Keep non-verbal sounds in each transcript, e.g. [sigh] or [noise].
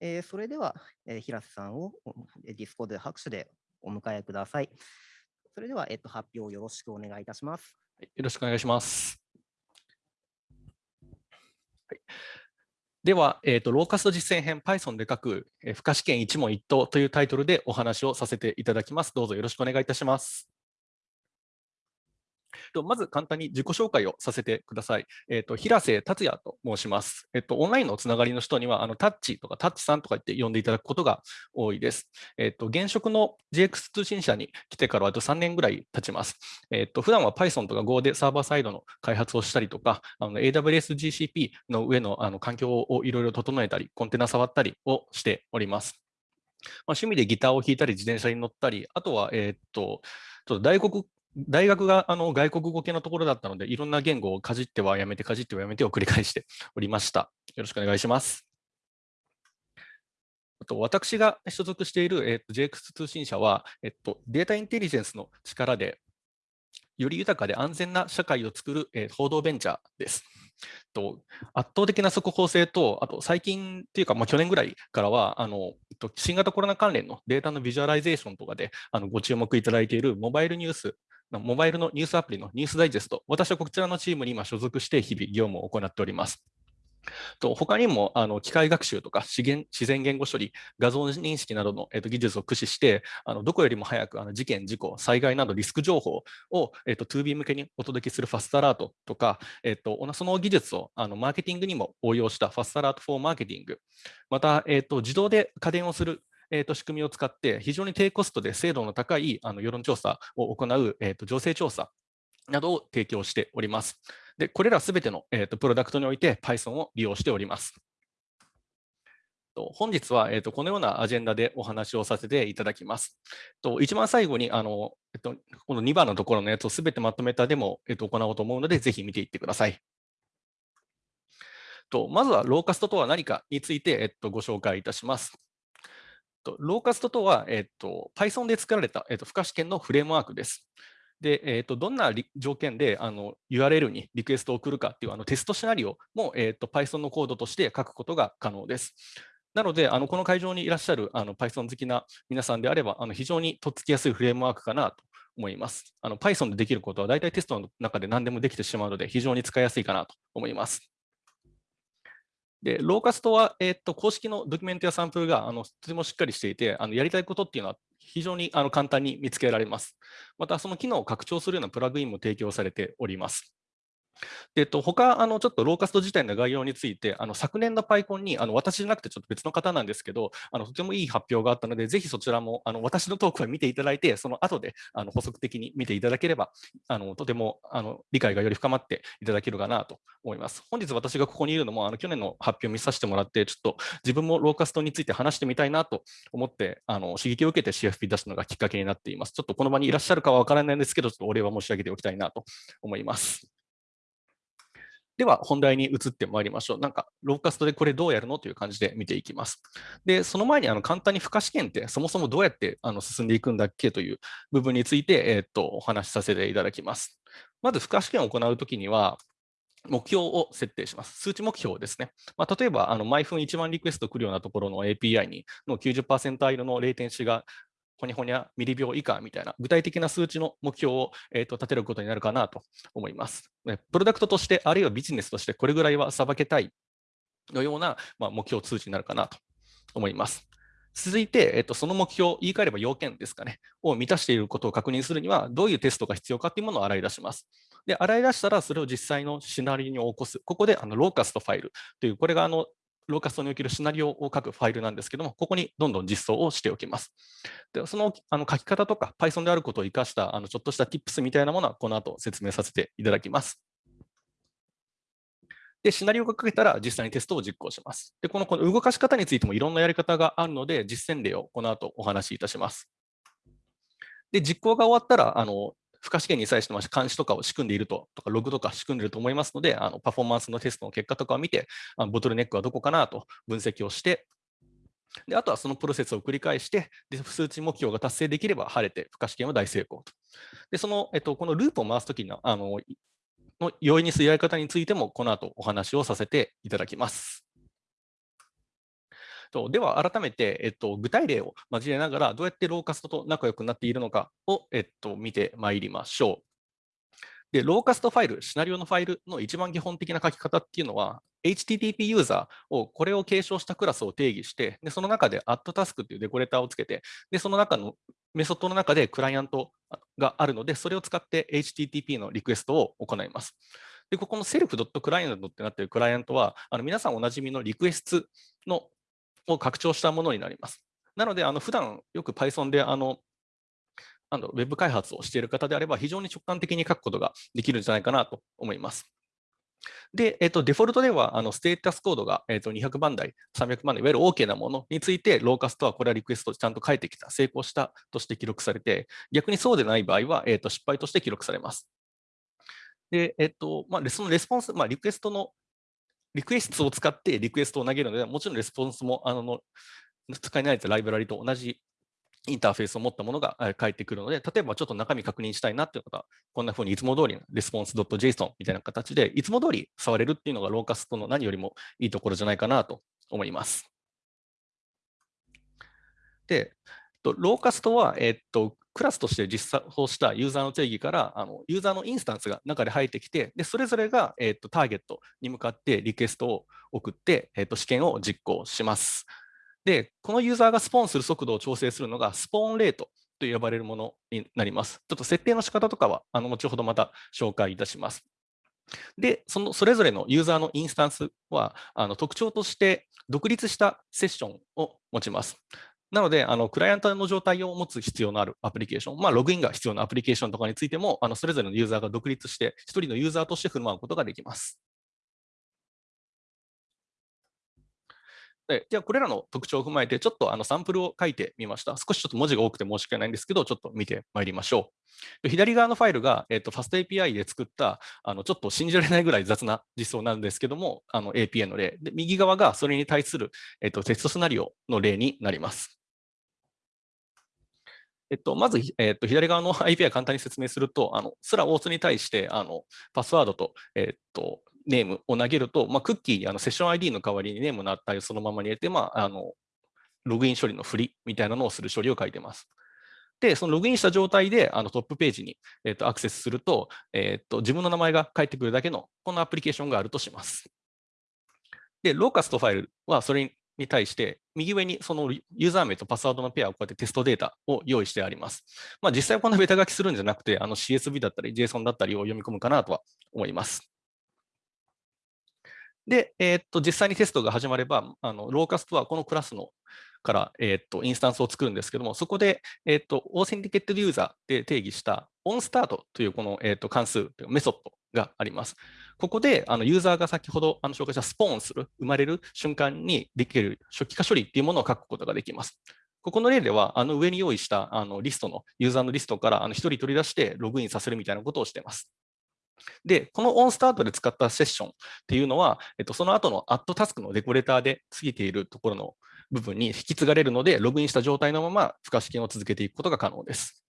えー、それでは、えー、平瀬さんを Discord で拍手でお迎えください。それでは、えっと、発表よろしくお願いいたします。よろしくお願いします。はい、では、えーと、 Locust 実践編 Python で書く、えー、負荷試験一問一答というタイトルでお話をさせていただきます。どうぞよろしくお願いいたします。まず簡単に自己紹介をさせてください。えっ、ー、と平瀬達也と申します。えっ、ー、とオンラインのつながりの人にはあのタッチとかタッチさんとか言って呼んでいただくことが多いです。えっ、ー、と現職の GX 通信社に来てからあと3年ぐらい経ちます。えっ、と普段は Python とか Go でサーバーサイドの開発をしたりとか、の AWS GCP の上のあの環境をいろいろ整えたり、コンテナ触ったりをしております。まあ、趣味でギターを弾いたり、自転車に乗ったり、あとは、えー、っと、ちょっと大国大学があの外国語系のところだったので、いろんな言語をかじってはやめて、かじってはやめてを繰り返して [laughs] おりました。よろしくお願いします。あと私が所属している、えっと、JX 通信社は、えっと、データインテリジェンスの力で、より豊かで安全な社会を作る、えー、報道ベンチャーです。と圧倒的な速報性と、あと最近っていうか、まあ、去年ぐらいからはあの、新型コロナ関連のデータのビジュアライゼーションとかであのご注目いただいているモバイルニュースモバイルのニュースアプリの NewsDigest、私はこちらのチームに今所属して日々業務を行っております。と他にもあの機械学習とか資源自然言語処理、画像認識などの、えー、と技術を駆使して、あのどこよりも早くあの事件、事故、災害などリスク情報を、えー、と 2B 向けにお届けするファストアラートとか、えー、とその技術をあのマーケティングにも応用したファストアラートフォーマーケティング、また、えー、と自動で家電をするえー、と仕組みを使って非常に低コストで精度の高いあの世論調査を行う、えー、と情勢調査などを提供しております。でこれらすべての、えー、とプロダクトにおいて Python を利用しております。本日は、えー、とこのようなアジェンダでお話をさせていただきます。と一番最後にあの、えっと、この2番のところのやつをすべてまとめたデモを、えっと、行おうと思うので、ぜひ見ていってください。とまずはローカストとは何かについて、えっと、ご紹介いたします。とローカストとは、えっと、Python で作られた、えっと、不可試験のフレームワークです。で、えっと、どんな条件であの URL にリクエストを送るかっていうあのテストシナリオも、えっと、Python のコードとして書くことが可能です。なので、あのこの会場にいらっしゃるあの Python 好きな皆さんであれば、あの非常にとっつきやすいフレームワークかなと思います。あの Python でできることは大体テストの中で何でもできてしまうので、非常に使いやすいかなと思います。で、ローカストは、えー、っと公式のドキュメントやサンプルがあのとてもしっかりしていて、あのやりたいことっていうのは非常にあの簡単に見つけられます。また、その機能を拡張するようなプラグインも提供されております。で、えっと、他、あの、ちょっとローカスト自体の概要について、あの、昨年の PyCon に、あの、私じゃなくてちょっと別の方なんですけど、あの、とてもいい発表があったので、ぜひそちらも、あの、私のトークを見ていただいて、その後で、あの、補足的に見ていただければ、あの、とても、あの、理解がより深まっていただけるかなと思います。本日私がここにいるのも、あの、去年の発表を見させてもらって、ちょっと自分もローカストについて話してみたいなと思って、あの、刺激を受けて CFP 出すのがきっかけになっています。ちょっとこの場にいらっしゃるかはわからないんですけど、ちょっとお礼は申し上げておきたいなと思います。では、本題に移ってまいりましょう。なんか、ローカストでこれどうやるの？という感じで見ていきます。で、その前にあの簡単に負荷試験ってそもそもどうやってあの進んでいくんだっけという部分について、えー、っとお話しさせていただきます。まず、負荷試験を行うときには、目標を設定します。数値目標ですね。まあ、例えば、あの毎分1万リクエスト来るようなところの API にの90%アイルのレイテンシがほにほにゃミリ秒以下みたいな具体的な数値の目標を、えーと、立てることになるかなと思います。プロダクトとして、あるいはビジネスとしてこれぐらいはさばけたいのような、まあ、目標数値になるかなと思います。続いて、えっと、その目標、言い換えれば要件ですかね、を満たしていることを確認するには、どういうテストが必要かというものを洗い出します。で、洗い出したら、それを実際のシナリオに起こす。ここであのローカストファイルという、これがあのローカストにおけるシナリオを書くファイルなんですけども、ここにどんどん実装をしておきます。でそのあの書き方とか Python であることを生かしたあのちょっとした Tips みたいなものはこの後説明させていただきます。で、シナリオが書けたら実際にテストを実行します。で、このこの動かし方についてもいろんなやり方があるので、実践例をこの後お話しいたします。で、実行が終わったら、あの負荷試験に際してま監視とかを仕組んでいると、とかログとか仕組んでいると思いますので、あのパフォーマンスのテストの結果とかを見て、あのボトルネックはどこかなと分析をして、であとはそのプロセスを繰り返して、で数値目標が達成できれば晴れて、負荷試験は大成功と。でその、えっと、このループを回すときのあのの容易にするやり方についても、この後お話をさせていただきます。では改めて、えっと、具体例を交えながらどうやってローカストと仲良くなっているのかを、えっと、見てまいりましょう。で、ローカストファイル、シナリオのファイルの一番基本的な書き方っていうのは、HTTP ユーザーを、これを継承したクラスを定義して、でその中で addTask っていうデコレーターをつけて、でその中のメソッドの中でクライアントがあるので、それを使って HTTP のリクエストを行います。で、ここの self.client ってなっているクライアントは、あの皆さんおなじみのリクエストのを拡張したものになります。なので、あの普段よく Python であのあのウェブ開発をしている方であれば、非常に直感的に書くことができるんじゃないかなと思います。で、えっと、デフォルトでは、あのステータスコードが、えっと、200番台、300番台、いわゆる OK なものについて、ローカストはこれはリクエストちゃんと書いてきた、成功したとして記録されて、逆にそうでない場合は、えっと、失敗として記録されます。で、えっと、まあ、そのレスポンス、まあ、リクエストの、Requests を使ってリクエストを投げるので、もちろんレスポンスも、あの、使い慣れたライブラリと同じインターフェースを持ったものが返ってくるので、例えばちょっと中身確認したいなっていう方、こんなふうにいつも通りのレスポンス .json みたいな形で、いつも通り触れるっていうのが Locust の何よりもいいところじゃないかなと思います。で、 Locust は、えっと、クラスとして実装したユーザーの定義からあのユーザーのインスタンスが中で入ってきて、でそれぞれが、えっと、ターゲットに向かってリクエストを送って、えっと、試験を実行します。で、このユーザーがスポーンする速度を調整するのがスポーンレートと呼ばれるものになります。ちょっと設定の仕方とかは、あの後ほどまた紹介いたします。で、そのそれぞれのユーザーのインスタンスは、あの特徴として独立したセッションを持ちます。なので、あのクライアントの状態を持つ必要のあるアプリケーション、まあ、ログインが必要なアプリケーションとかについても、あのそれぞれのユーザーが独立して、1人のユーザーとして振る舞うことができます。でじゃあ、これらの特徴を踏まえて、ちょっとあのサンプルを書いてみました。少しちょっと文字が多くて申し訳ないんですけど、ちょっと見てまいりましょう。左側のファイルが、えーと、FastAPI で作ったあのちょっと信じられないぐらい雑な実装なんですけども、API の例で、右側がそれに対する、えーと、テストシナリオの例になります。えっと、まず、えっと、左側の [laughs] API 簡単に説明すると、あの、スラオーツに対して、あの、パスワードと、えっと、ネームを投げると、まあ、クッキーにあのセッション ID の代わりにネームの値をそのままに入れて、まあ、あのログイン処理の振りみたいなのをする処理を書いてます。で、そのログインした状態であのトップページに、えー、とアクセスすると,、えー、と、自分の名前が返ってくるだけのこのアプリケーションがあるとします。で、ローカストファイルはそれにに対して、右上にそのユーザー名とパスワードのペアをこうやってテストデータを用意してあります。まあ、実際こんなベタ書きするんじゃなくて、あの CSV だったり JSON だったりを読み込むかなとは思います。で、えー、っと実際にテストが始まれば、あの Locust はこのクラスのから、えー、っとインスタンスを作るんですけども、そこで、えー、っと AuthenticatedUser で定義した on_start というこの、え、っと関数というメソッドがあります。ここであのユーザーが先ほどあの紹介した spawn する、生まれる瞬間にできる初期化処理っていうものを書くことができます。ここの例では、あの上に用意したあのリストの、ユーザーのリストからあの1人取り出してログインさせるみたいなことをしています。で、このオンスタートで使ったセッションっていうのは、えっと、その後のアットタスクのデコレーターで過ぎているところの部分に引き継がれるので、ログインした状態のまま付加試験を続けていくことが可能です。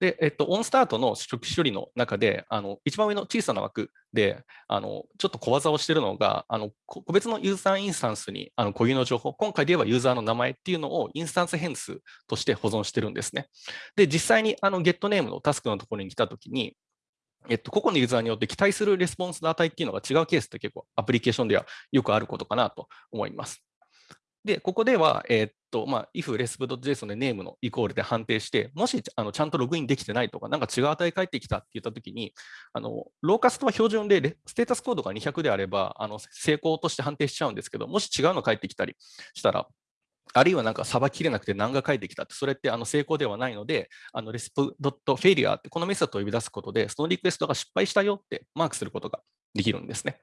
で、えっと、オンスタートの初期処理の中で、あの一番上の小さな枠で、あのちょっと小技をしているのが、あの個別のユーザーインスタンスにあの固有の情報、今回で言えばユーザーの名前っていうのをインスタンス変数として保存してるんですね。で、実際にあの getName のタスクのところに来たときに、えっと、個々のユーザーによって期待するレスポンスの値っていうのが違うケースって結構アプリケーションではよくあることかなと思います。で、ここでは、え、っと、まあ、if resp.json で name のイコールで判定して、もしあのちゃんとログインできてないとか、なんか違う値返ってきたって言ったときに、あのローカストは標準でステータスコードが200であれば、あの成功として判定しちゃうんですけど、もし違うの返ってきたりしたら、あるいはなんかさばききれなくて何が返ってきたって、それってあの成功ではないので、あの resp.failure ってこのメソッドを呼び出すことで、そのリクエストが失敗したよってマークすることができるんですね。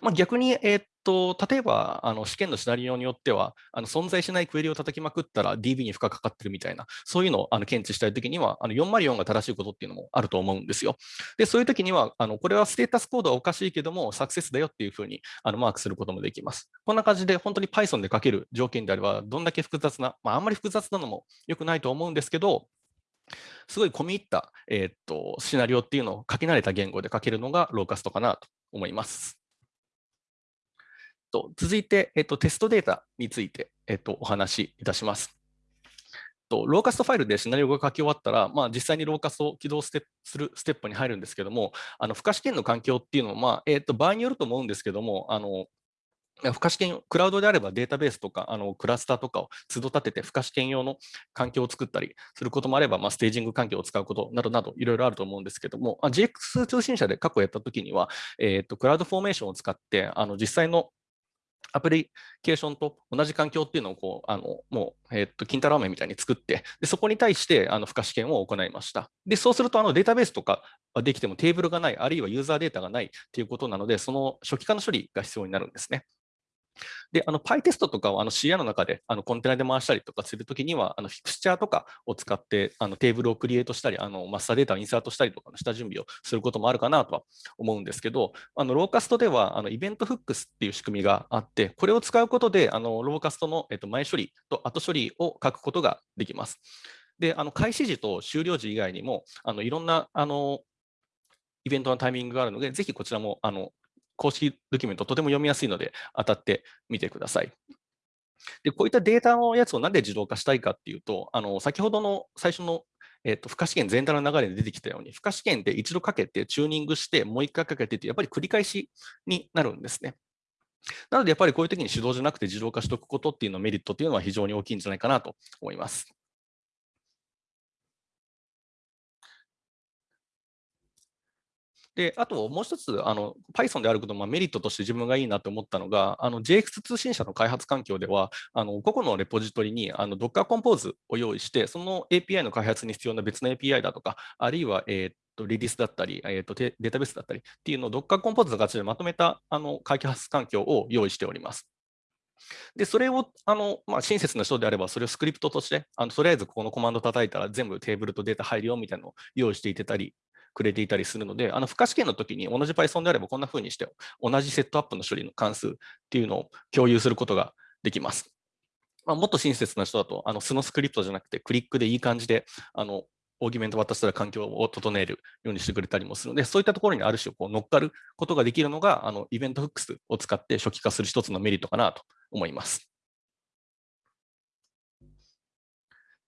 まあ、逆に、えー、っと例えばあの試験のシナリオによってはあの存在しないクエリを叩きまくったら DB に負荷かかってるみたいなそういうのをあの検知したいときにはあの404が正しいことっていうのもあると思うんですよ。でそういうときにはあのこれはステータスコードはおかしいけどもサクセスだよっていうふうにあのマークすることもできます。こんな感じで本当に Python で書ける条件であればどんだけ複雑な、まあ、あんまり複雑なのも良くないと思うんですけどすごい込み入った、えー、っとシナリオっていうのを書き慣れた言語で書けるのがローカストかなと思います。と続いて、えっと、テストデータについて、えっと、お話しいたします。とローカストファイルでシナリオが書き終わったら、まあ、実際にローカストを起動するステップに入るんですけども、あの付加試験の環境っていうのは、まあえー、と場合によると思うんですけども、あの付加試験、クラウドであればデータベースとか、あのクラスターとかを都度立てて、付加試験用の環境を作ったりすることもあれば、まあ、ステージング環境を使うことなどなど、いろいろあると思うんですけども、GX 通信社で過去やったときには、えーと、クラウドフォーメーションを使って、あの実際のアプリケーションと同じ環境っていうのをこうあのもう、えー、っと金太郎飴みたいに作ってで、そこに対してあの付加試験を行いました。でそうするとあのデータベースとかはできてもテーブルがない、あるいはユーザーデータがないっていうことなので、その初期化の処理が必要になるんですね。で、あの PyTest とかをあの CI の中であのコンテナで回したりとかするときには、あのフィクスチャーとかを使ってあのテーブルをクリエイトしたり、あのマスターデータをインサートしたりとかの下準備をすることもあるかなとは思うんですけど、あのローカストではあのイベントフックスっていう仕組みがあって、これを使うことであのローカストの、えっと、前処理と後処理を書くことができます。で、あの開始時と終了時以外にも、あのいろんなあのイベントのタイミングがあるので、ぜひこちらもあの公式ドキュメントとても読みやすいので当たってみてください。でこういったデータのやつをなんで自動化したいかっていうと、あの先ほどの最初の、えーと、付加試験全体の流れで出てきたように、付加試験って一度かけてチューニングして、もう一回かけてって、やっぱり繰り返しになるんですね。なので、やっぱりこういう時に手動じゃなくて自動化しておくことっていうのメリットっていうのは非常に大きいんじゃないかなと思います。で、あともう一つ、あの Python であることもメリットとして自分がいいなと思ったのが、あの JX 通信社の開発環境では、あの個々のレポジトリにあの Docker Compose を用意して、その API の開発に必要な別の API だとか、あるいは、えーとリリースだったり、えーと、データベースだったりっていうのを Docker Compose の形でまとめたあの開発環境を用意しております。で、それを、あの、まあ、親切な人であれば、それをスクリプトとして、あのとりあえずここのコマンド叩いたら全部テーブルとデータ入るよみたいなのを用意していてたりくれていたりするので、あの、付加試験の時に同じ Python であればこんな風にして、同じセットアップの処理の関数っていうのを共有することができます。まあ、もっと親切な人だと、あの、素のスクリプトじゃなくて、クリックでいい感じで、あの、オーギュメント渡したら環境を整えるようにしてくれたりもするので、そういったところにある種こう乗っかることができるのが、あのイベントフックスを使って初期化する一つのメリットかなと思います。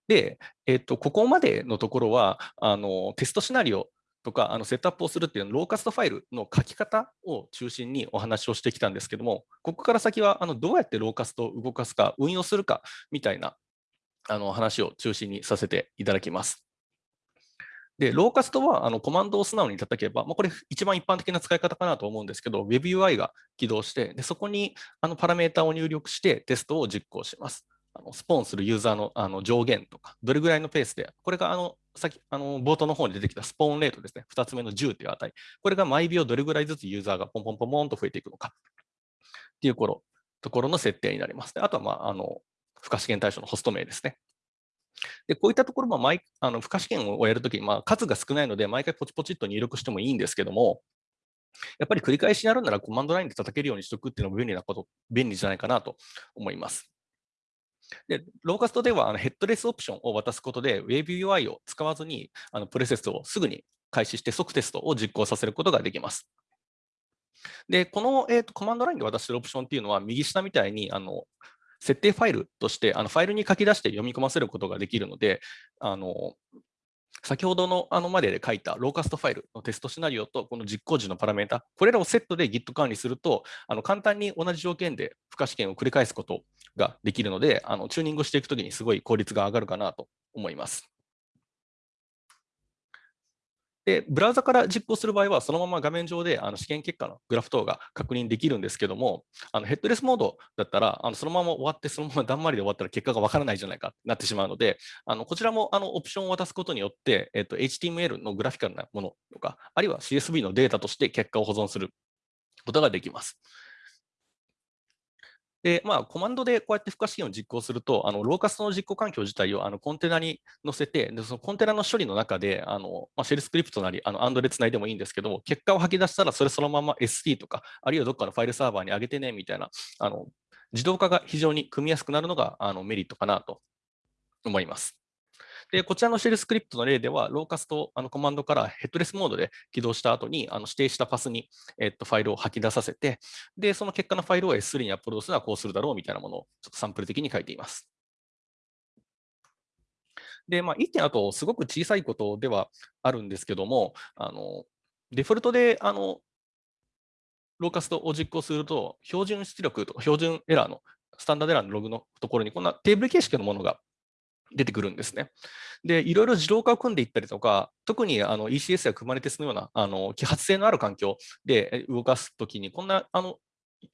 で、えっと、ここまでのところは、あのテストシナリオとかあのセットアップをするっていうローカストファイルの書き方を中心にお話をしてきたんですけども、ここから先はあのどうやってローカストを動かすか、運用するかみたいなあの話を中心にさせていただきます。で、ローカストはあのコマンドを素直に叩けば、まあ、これ一番一般的な使い方かなと思うんですけど、WebUI が起動して、でそこにあのパラメータを入力してテストを実行します。あのスポーンするユーザーのあの上限とか、どれぐらいのペースで、これがあの先あの冒頭の方に出てきたスポーンレートですね、2つ目の10という値、これが毎秒どれぐらいずつユーザーがポンポンポンポンと増えていくのかっていうところところの設定になります。あとは、まあ、あの付加試験対象のホスト名ですね。でこういったところも毎あの付加試験をやるときに、まあ、数が少ないので、毎回ポチポチっと入力してもいいんですけども、やっぱり繰り返しやるならコマンドラインで叩けるようにしておくっていうのも便利なこと、便利じゃないかなと思います。で、ローカストではあのヘッドレスオプションを渡すことで WebUI を使わずにあのプレセスをすぐに開始して即テストを実行させることができます。で、この、えーと、コマンドラインで渡してるオプションっていうのは右下みたいにあの設定ファイルとしてあのファイルに書き出して読み込ませることができるので、あの先ほどのあのまでで書いたローカストファイルのテストシナリオとこの実行時のパラメータ、これらをセットで Git 管理すると、あの簡単に同じ条件で付加試験を繰り返すことができるので、あのチューニングしていくときにすごい効率が上がるかなと思います。で、ブラウザから実行する場合は、そのまま画面上であの試験結果のグラフ等が確認できるんですけども、あのヘッドレスモードだったら、あのそのまま終わって、そのままだんまりで終わったら結果がわからないじゃないかってなってしまうので、あのこちらもあのオプションを渡すことによって、えっと、HTML のグラフィカルなものとか、あるいは CSV のデータとして結果を保存することができます。で、まあ、コマンドでこうやって負荷試験を実行すると、あのローカストの実行環境自体をあのコンテナに載せて、でそのコンテナの処理の中で、あのまあ、シェルスクリプトなり、あのアンドでつないでもいいんですけども、結果を吐き出したら、それそのまま SD とか、あるいはどっかのファイルサーバーに上げてねみたいな、あの自動化が非常に組みやすくなるのがあのメリットかなと思います。で、こちらのシェルスクリプトの例では、ローカストあのコマンドからヘッドレスモードで起動した後に、あの指定したパスに、えっと、ファイルを吐き出させて、で、その結果のファイルを S3 にアップロードするのはこうするだろうみたいなものをちょっとサンプル的に書いています。で、まあ、1点あと、すごく小さいことではあるんですけども、あのデフォルトであのローカストを実行すると、標準出力とか標準エラーの、スタンダードエラーのログのところに、こんなテーブル形式のものが出てくるんですね。で、いろいろ自動化を組んでいったりとか、特にあの ECS や Kubernetes のようなあの揮発性のある環境で動かすときに、こんなあの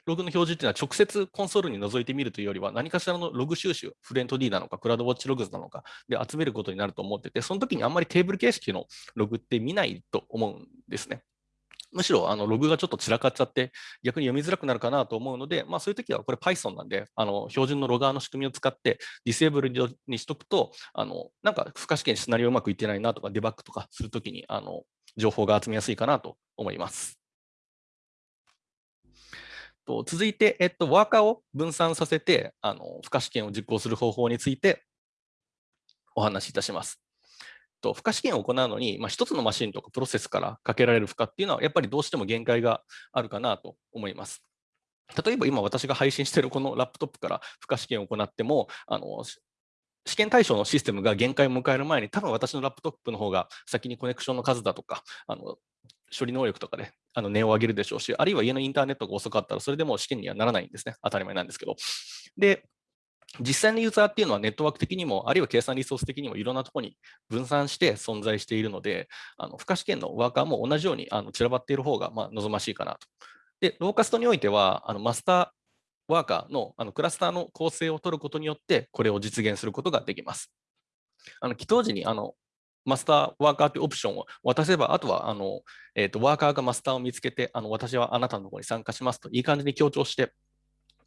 ログの表示っていうのは直接コンソールに覗いてみるというよりは、何かしらのログ収集、フレント D なのか、クラウドウォッチログズなのかで集めることになると思ってて、その時にあんまりテーブル形式のログって見ないと思うんですね。むしろあのログがちょっと散らかっちゃって、逆に読みづらくなるかなと思うので、まあ、そういう時はこれ Python なんで、あの標準のロガーの仕組みを使ってディセーブルにしとくと、あのなんか不可試験シナリオうまくいってないなとか、デバッグとかするときにあの情報が集めやすいかなと思います。と続いて、えっと、ワーカーを分散させてあの不可試験を実行する方法についてお話しいたします。と負荷試験を行うのに、まあ、1つのマシンとかプロセスからかけられる負荷っていうのは、やっぱりどうしても限界があるかなと思います。例えば今私が配信しているこのラップトップから負荷試験を行っても、あの試験対象のシステムが限界を迎える前に、多分私のラップトップの方が先にコネクションの数だとか、あの処理能力とかで値を上げるでしょうし、あるいは家のインターネットが遅かったら、それでも試験にはならないんですね。当たり前なんですけど。で、実際のユーザーっていうのはネットワーク的にも、あるいは計算リソース的にもいろんなところに分散して存在しているので、あの負荷試験のワーカーも同じようにあの散らばっている方がま望ましいかなと。で、ローカストにおいては、あのマスターワーカーのあのクラスターの構成を取ることによって、これを実現することができます。あの起動時にあのマスターワーカーというオプションを渡せば、あとはあの、えーと、ワーカーがマスターを見つけて、あの私はあなたのところに参加しますといい感じに強調して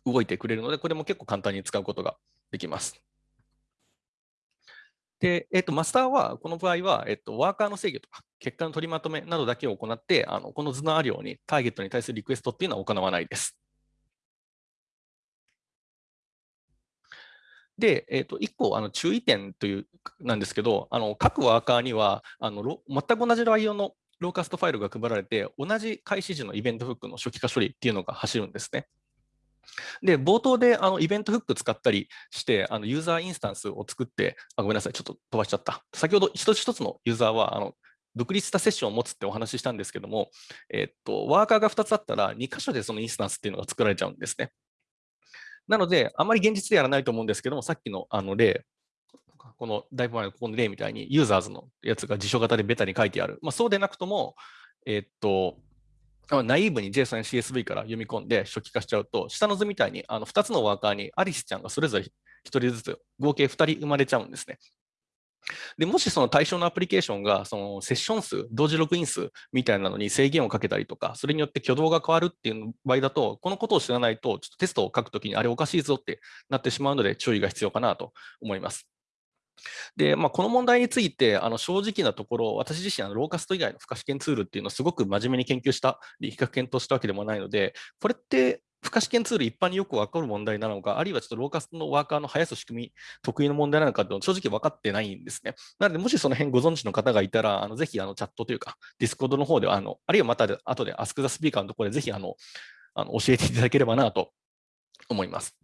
動いてくれるので、これも結構簡単に使うことができます。で、えっと、マスターは、この場合は、えっと、ワーカーの制御とか、結果の取りまとめなどだけを行って、あのこの図のあるように、ターゲットに対するリクエストっていうのは行わないです。で、えー、と1個あの注意点というなんですけど、あの各ワーカーにはあの全く同じ内容のローカストファイルが配られて、同じ開始時のイベントフックの初期化処理っていうのが走るんですね。で、冒頭であのイベントフック使ったりして、あのユーザーインスタンスを作って、あごめんなさい、ちょっと飛ばしちゃった。先ほど一つ一つのユーザーはあの独立したセッションを持つってお話ししたんですけども、えっと、ワーカーが2つあったら、2箇所でそのインスタンスっていうのが作られちゃうんですね。なので、あまり現実でやらないと思うんですけども、さっきのあの例、このだいぶ前のここの例みたいに、ユーザーズのやつが辞書型でベタに書いてある。まあ、そうでなくとも、えっと、ナイーブに JSONCSV から読み込んで初期化しちゃうと、下の図みたいにあの2つのワーカーにアリスちゃんがそれぞれ1人ずつ合計2人生まれちゃうんですね。でもしその対象のアプリケーションがそのセッション数、同時ログイン数みたいなのに制限をかけたりとか、それによって挙動が変わるっていう場合だと、このことを知らないと、ちょっとテストを書くときにあれおかしいぞってなってしまうので注意が必要かなと思います。で、まあ、この問題について、あの正直なところ、私自身、あのローカスト以外の不可試験ツールっていうのをすごく真面目に研究した、比較検討したわけでもないので、これって負荷試験ツール一般によく分かる問題なのか、あるいはちょっと Locust のワーカーの生やす仕組み、特異の問題なのかっていうの正直分かってないんですね。なので、もしその辺ご存知の方がいたら、あのぜひあのチャットというか、 Discord の方ではあの、あるいはまた後で Ask the Speaker のところでぜひあのあの教えていただければなと思います。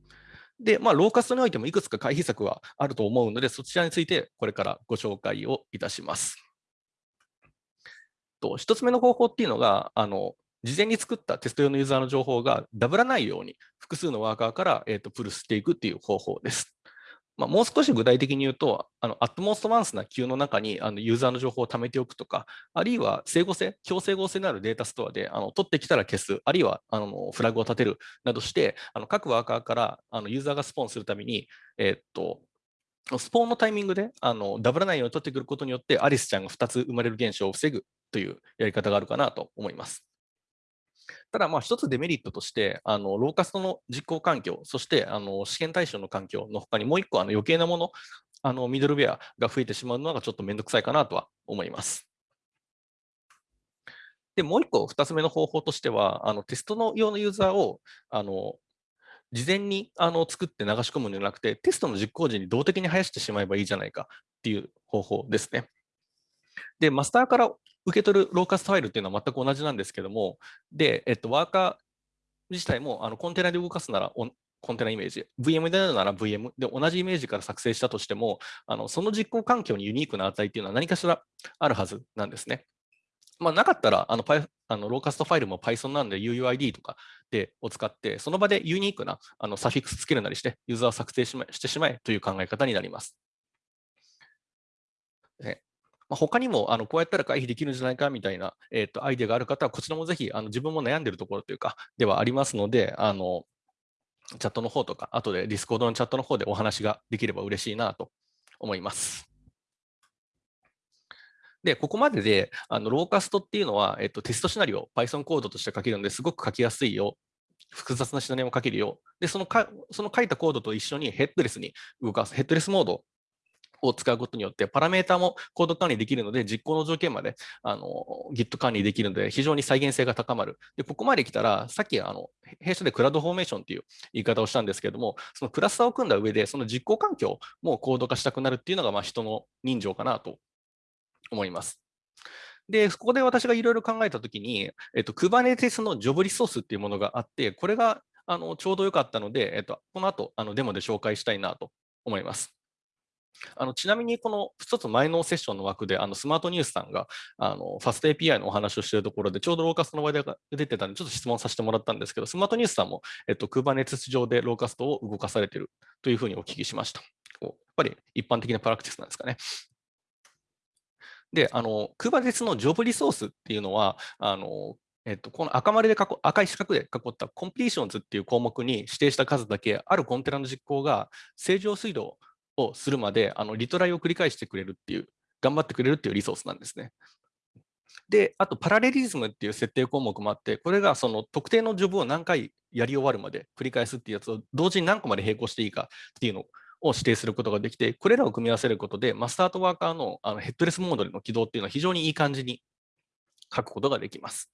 で、まあ、ローカストにおいてもいくつか回避策はあると思うので、そちらについてこれからご紹介をいたします。と1つ目の方法っていうのが、あの事前に作ったテスト用のユーザーの情報がダブらないように複数のワーカーから、えーと、プルスしていくっていう方法です。まあ、もう少し具体的に言うと、あのアットモーストワンスなキューの中にあのユーザーの情報を貯めておくとか、あるいは整合性、強整合性のあるデータストアであの取ってきたら消す、あるいはあのフラグを立てるなどして、あの各ワーカーからあのユーザーがスポーンするために、えー、っとスポーンのタイミングであのダブらないように取ってくることによって、アリスちゃんが2つ生まれる現象を防ぐというやり方があるかなと思います。ただ、まあ、一つデメリットとして、あのローカストの実行環境、そしてあの試験対象の環境のほかにもう一個あの余計なもの、あのミドルウェアが増えてしまうのがちょっとめんどくさいかなとは思います。で、もう一個、二つ目の方法としては、あのテストの用のユーザーをあの事前にあの作って流し込むんじゃなくて、テストの実行時に動的に生やしてしまえばいいじゃないかっていう方法ですね。で、マスターから受け取るローカストファイルっていうのは全く同じなんですけども、で、えっと、ワーカー自体もあのコンテナで動かすならコンテナイメージ、VM であるなら VM で同じイメージから作成したとしても、あのその実行環境にユニークな値っていうのは何かしらあるはずなんですね。まあ、なかったらあの、あのローカストファイルも Python なんで UUID とかでを使って、その場でユニークなあのサフィックスつけるなりして、ユーザーを作成し,、ま、してしまえという考え方になります。まあ、他にもあのこうやったら回避できるんじゃないかみたいな、えー、とアイデアがある方は、こちらもぜひあの自分も悩んでるところというか、ではありますので、あのチャットの方とか、後で Discord のチャットの方でお話ができれば嬉しいなと思います。で、ここまでで、あの Locust っていうのは、えっと、テストシナリオ、Python コードとして書けるのですごく書きやすいよ。複雑なシナリオも書けるよ。で、そのかその書いたコードと一緒にヘッドレスに動かす、ヘッドレスモードを使うことによって、パラメータもコード管理できるので、実行の条件まであの Git 管理できるので、非常に再現性が高まる。で、ここまで来たら、さっきあの弊社でクラウドフォーメーションという言い方をしたんですけれども、そのクラスターを組んだ上で、その実行環境もコード化したくなるっていうのが、まあ、人の人情かなと思います。で、そこで私がいろいろ考えたときに、えっと、Kubernetes のジョブリソースっていうものがあって、これがあのちょうどよかったので、えっと、この後あのデモで紹介したいなと思います。あのちなみに、この一つ前のセッションの枠で、あのスマートニュースさんがあのファスト API のお話をしているところで、ちょうどローカストの話題が出てたんで、ちょっと質問させてもらったんですけど、スマートニュースさんも、えっと、Kubernetes 上で Locust を動かされているというふうにお聞きしました。やっぱり一般的なプラクティスなんですかね。で、あの、Kubernetes のジョブリソースっていうのは、あの、えっと、この赤丸で囲、赤い四角で囲った completions っていう項目に指定した数だけ、あるコンテナの実行が正常終了をするまで、あのリトライを繰り返してくれるっていう、頑張ってくれるっていうリソースなんですね。で、あと parallelism っていう設定項目もあって、これがその特定のジョブを何回やり終わるまで繰り返すっていうやつを同時に何個まで並行していいかっていうのを指定することができて、これらを組み合わせることで、マスターとワーカーのあのヘッドレスモードでの起動っていうのは非常にいい感じに書くことができます。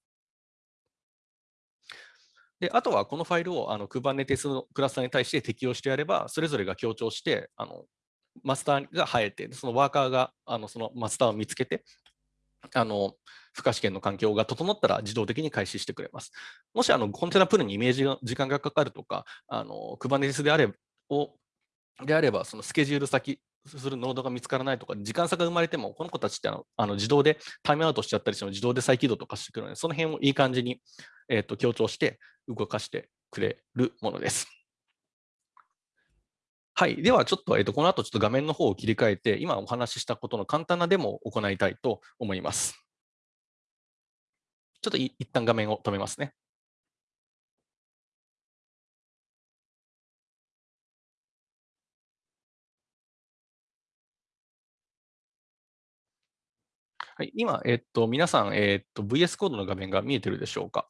であとはこのファイルをあの Kubernetes のクラスターに対して適用してやれば、それぞれが強調して、あのマスターが生えて、そのワーカーがあのそのマスターを見つけて、あの負荷試験の環境が整ったら自動的に開始してくれます。もしあのコンテナプールにイメージが時間がかかるとか、あの Kubernetes であればをであれば、そのスケジュール先するノードが見つからないとか、時間差が生まれても、この子たちってあのあの自動でタイムアウトしちゃったりしても自動で再起動とかしてくるので、その辺をいい感じに、えー、と強調して動かしてくれるものです。はい。では、ちょっと、えー、とこの後、ちょっと画面の方を切り替えて、今お話ししたことの簡単なデモを行いたいと思います。ちょっと一旦画面を止めますね。はい、今、えっと、皆さん、えっと、VS コードの画面が見えてるでしょうか？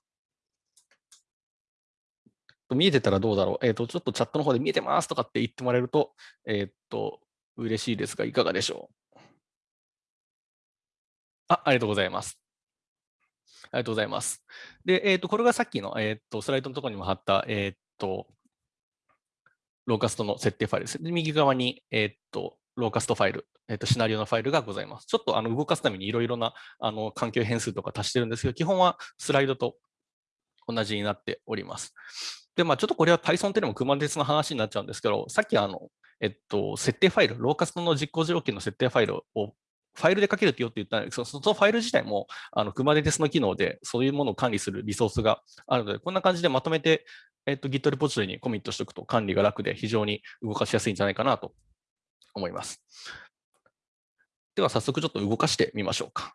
見えてたらどうだろう。えっ、と、ちょっとチャットの方で見えてますとかって言ってもらえると、えっ、と、嬉しいですが、いかがでしょう？あ、ありがとうございます。ありがとうございます。で、えっ、と、これがさっきの、えっ、と、スライドのところにも貼った、えっ、と、ローカストの設定ファイルです。で右側に、えっ、と、ローカストファイル、えっと、シナリオのファイルがございます。ちょっとあの動かすためにいろいろなあの環境変数とか足してるんですけど、基本はスライドと同じになっております。で、まあ、ちょっとこれは Python っていうのも Kubernetes の話になっちゃうんですけど、さっきあの、えっと、設定ファイル、ローカストの実行条件の設定ファイルをファイルで書けるってよって言ったんですけど、そのファイル自体もあの Kubernetes の機能でそういうものを管理するリソースがあるので、こんな感じでまとめて、えっと、Git リポジトリにコミットしておくと管理が楽で非常に動かしやすいんじゃないかなと思います。では早速ちょっと動かしてみましょうか。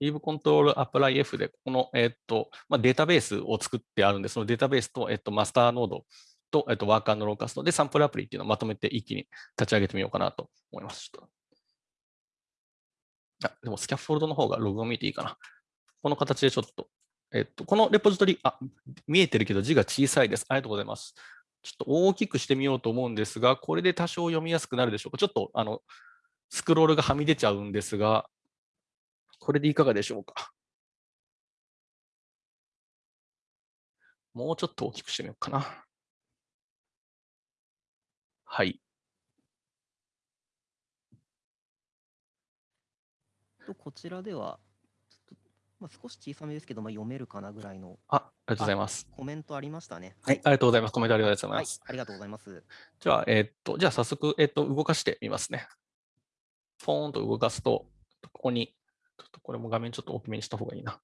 Leave Control Apply F で、この、えっとまあ、データベースを作ってあるんで、そのデータベースと、えっと、マスターノードと、えっと、ワーカーのローカストでサンプルアプリっていうのをまとめて一気に立ち上げてみようかなと思います。あでもスキャフォールドの方がログを見ていいかな。この形でちょっと、えっと、このレポジトリ、あ、見えてるけど字が小さいです。ありがとうございます。ちょっと大きくしてみようと思うんですが、これで多少読みやすくなるでしょうか。ちょっとあのスクロールがはみ出ちゃうんですが、これでいかがでしょうか？もうちょっと大きくしてみようかな。はい。こちらでは、まあ、少し小さめですけど、まあ、読めるかなぐらいの。あ、ありがとうございます。コメントありましたね。はい、ありがとうございます。コメントありがとうございます。はい、ありがとうございます。じゃあ、えー、っと、じゃあ早速、えー、っと、動かしてみますね。ポーンと動かすと、ここにちょっとこれも画面ちょっと大きめにした方がいいな。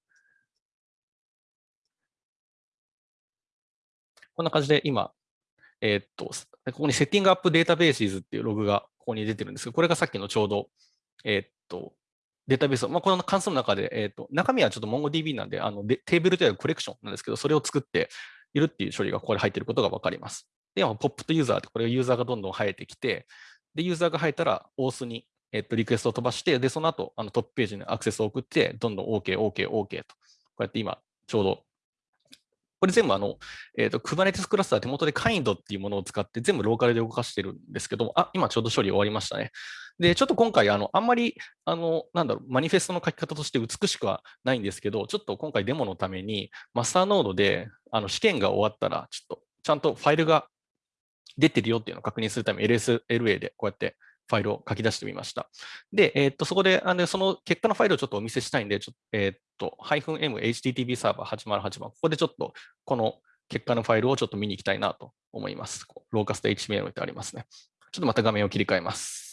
こんな感じで今、えーっと、ここにセッティングアップデータベーシズっていうログがここに出てるんですけど、これがさっきのちょうど、えーっと、データベースを、まあ、この関数の中で、えーっと、中身はちょっと MongoDB なんで、あのでテーブルというコレクションなんですけど、それを作っているっていう処理がここで入っていることが分かります。で、ポップとユーザーって、これがユーザーがどんどん生えてきて、で、ユーザーが生えたら、オースに、えっと、リクエストを飛ばして、で、その後、あのトップページにアクセスを送って、どんどん OK、OK、OK と、こうやって今、ちょうど、これ全部あの、えっ、と、Kubernetes クラスター手元で Kind っていうものを使って全部ローカルで動かしてるんですけども、あ、今ちょうど処理終わりましたね。で、ちょっと今回、あの、あんまり、あの、なんだろう、マニフェストの書き方として美しくはないんですけど、ちょっと今回デモのために、マスターノードで、あの、試験が終わったら、ちょっと、ちゃんとファイルが出てるよっていうのを確認するため LSLA でこうやってファイルを書き出してみました。で、えーっと、そこで、あのその結果のファイルをちょっとお見せしたいんで、ちょえーっと、-mhttp サーバー808番、ここでちょっと、この結果のファイルをちょっと見に行きたいなと思います。ローカスト HTML ってありますね。ちょっとまた画面を切り替えます。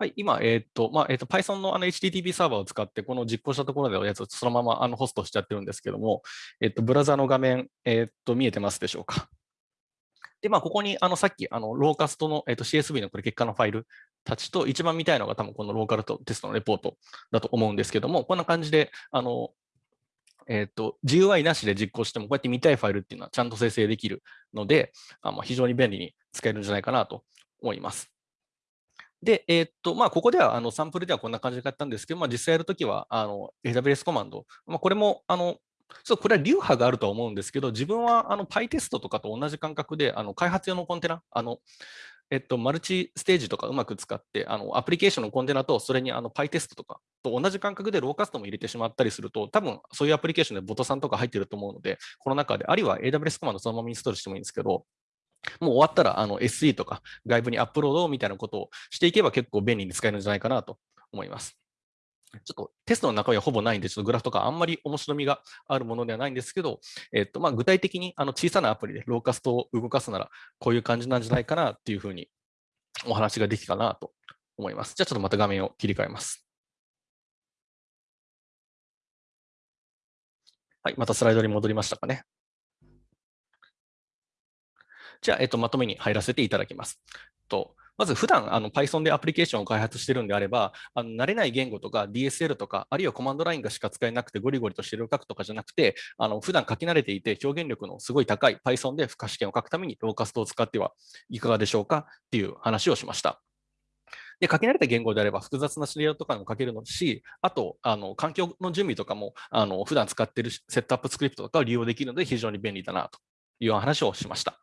はい、今、えーと、まあ、えーと、Python のあの HTTP サーバーを使って、この実行したところでのやつをそのままあのホストしちゃってるんですけども、えーと、ブラウザの画面、えっと、見えてますでしょうか？[laughs] で、まあ、ここにあのさっき、あのローカストの、えっと CSV のこれ結果のファイルたちと一番見たいのが多分このローカルとテストのレポートだと思うんですけども、こんな感じで、あの、えっと、GUI なしで実行しても、こうやって見たいファイルっていうのはちゃんと生成できるので、あま、非常に便利に使えるんじゃないかなと思います。で、えーっと、まあ、ここでは、あの、サンプルではこんな感じでやったんですけど、まあ、実際やるときは、あの、AWS コマンド、まあ、これも、あの、そう、これは流派があるとは思うんですけど、自分は、あの、PyTest とかと同じ感覚で、あの、開発用のコンテナ、あの、えっと、マルチステージとかうまく使って、あの、アプリケーションのコンテナと、それにあの、PyTest とかと同じ感覚でローカストも入れてしまったりすると、多分、そういうアプリケーションでボトさんとか入ってると思うので、この中で、あるいは AWS コマンドそのままインストールしてもいいんですけど、もう終わったらあの SE とか外部にアップロードみたいなことをしていけば結構便利に使えるんじゃないかなと思います。ちょっとテストの中身はほぼないんで、ちょっとグラフとかあんまり面白みがあるものではないんですけど、えっとまあ、具体的にあの小さなアプリでローカストを動かすなら、こういう感じなんじゃないかなっていうふうにお話ができたかなと思います。じゃあちょっとまた画面を切り替えます。はい、またスライドに戻りましたかね。じゃあ、えっと、まとめに入らせていただきます。とまず、普段あの Python でアプリケーションを開発しているんであれば、あの慣れない言語とか DSL とか、あるいはコマンドラインがしか使えなくてゴリゴリとしてる書くとかじゃなくて、あの普段書き慣れていて表現力のすごい高い Python で負荷試験を書くために Locust を使ってはいかがでしょうかっていう話をしました。で、書き慣れた言語であれば複雑なシナリオとかも書けるのし、あと、あの環境の準備とかも、あの普段使っているセットアップスクリプトとかを利用できるので非常に便利だなという話をしました。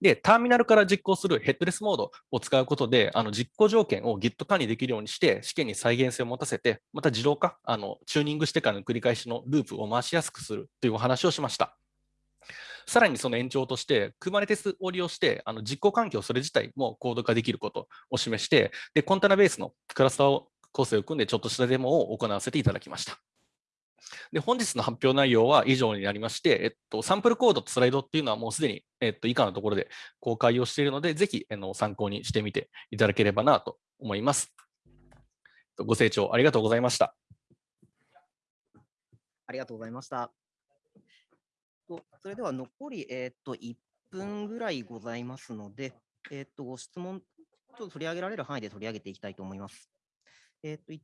で、ターミナルから実行するヘッドレスモードを使うことで、あの実行条件を Git 管理できるようにして、試験に再現性を持たせて、また自動化、あのチューニングしてからの繰り返しのループを回しやすくするというお話をしました。さらにその延長として、Kubernetes を利用して、あの実行環境それ自体もコード化できることを示して、でコンテナベースのクラスターを構成を組んで、ちょっとしたデモを行わせていただきました。で本日の発表内容は以上になりまして、えっと、サンプルコードとスライドっていうのはもうすでに、えっと、以下のところで公開をしているので、ぜひあの参考にしてみていただければなと思います。ご清聴ありがとうございました。ありがとうございました。とそれでは残り、えー、と1分ぐらいございますので、えー、とご質問、ちょっと取り上げられる範囲で取り上げていきたいと思います。えっ、と、一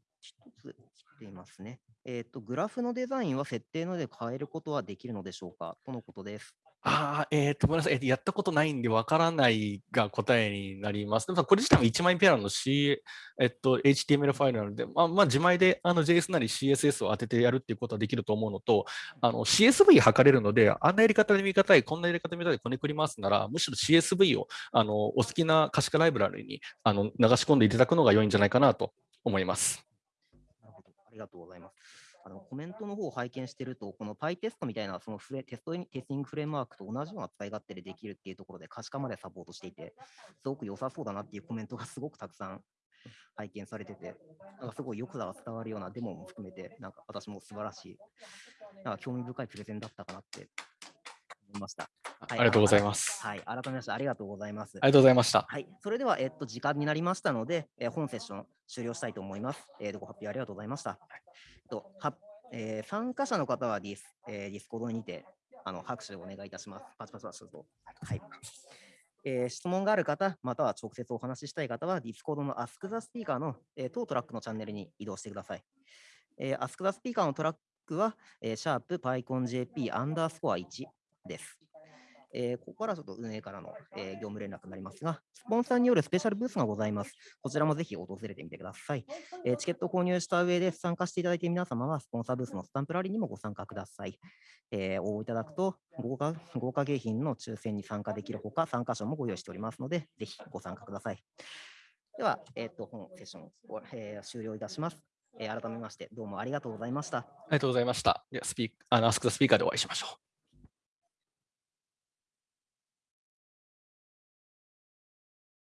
つ来ていますね。えっ、と、グラフのデザインは設定ので変えることはできるのでしょうか？とのことです。ああ、えっ、と、ごめんなさい。やったことないんでわからないが答えになります。でもこれ自体も1万円ペアの C、えっと、HTML ファイルなので、まあ、まあ、自前であの JS なり CSS を当ててやるっていうことはできると思うのと、あの CSV 測れるので、あんなやり方で見方い、こんなやり方で見方でこねくりますなら、むしろ CSV をあのお好きな可視化ライブラリにあの流し込んでいただくのが良いんじゃないかなと思います。なるほど。ありがとうございます。あのコメントの方を拝見していると、この PyTest みたいなそのフレテストテスティングフレームワークと同じような使い勝手でできるっていうところで可視化までサポートしていて、すごく良さそうだなっていうコメントがすごくたくさん拝見されてて、なんかすごいよくが伝わるようなデモも含めて、なんか私も素晴らしい、なんか興味深いプレゼンだったかなって思いました。ありがとうございます。はい、改めましてありがとうございます。ありがとうございました。はい、それでは、えっと、時間になりましたので、えー本セッション終了したいと思います。えー、ご発表ありがとうございました。えっとはえー参加者の方はディス、えー、 Discord にてあの拍手をお願いいたします。パチパチパチと。はい。えー質問がある方、または直接お話ししたい方は、 Discord の Ask the Speaker の、えー当トラックのチャンネルに移動してください。えー Ask the Speaker のトラックは、えー、シャープ PyConJP アンダースコア1です。えーここからちょっと運営からの、えー業務連絡になりますが、スポンサーによるスペシャルブースがございます。こちらもぜひ訪れてみてください。えーチケットを購入した上で参加していただいている皆様は、スポンサーブースのスタンプラリーにもご参加ください。えー応募いただくと豪華、豪華景品の抽選に参加できるほか、参加賞もご用意しておりますので、ぜひご参加ください。では、えっ、と、本セッションを、え終了いたします。え改めまして、どうもありがとうございました。ありがとうございました。では、スピーあの、アスクスピーカーでお会いしましょう。